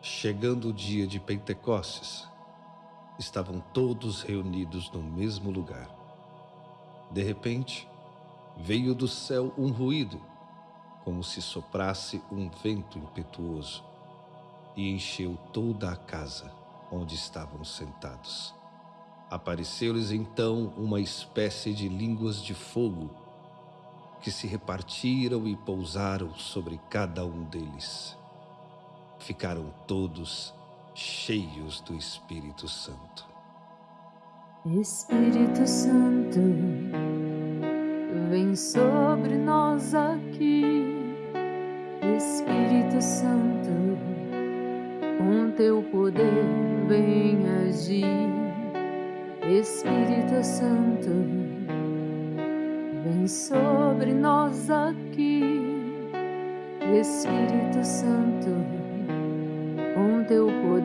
Chegando o dia de Pentecostes, estavam todos reunidos no mesmo lugar. De repente, veio do céu um ruído, como se soprasse um vento impetuoso, e encheu toda a casa onde estavam sentados. Apareceu-lhes então uma espécie de línguas de fogo que se repartiram e pousaram sobre cada um deles. Ficaram todos cheios do Espírito Santo. Espírito Santo, vem sobre nós aqui. Espírito Santo, com teu poder vem agir. Espírito Santo, vem sobre nós aqui, Espírito Santo,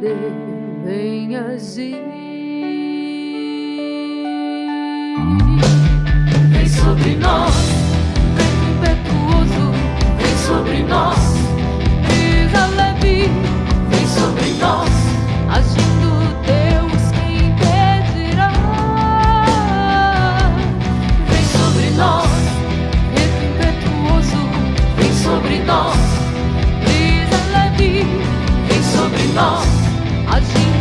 poder sobre nós. I'll see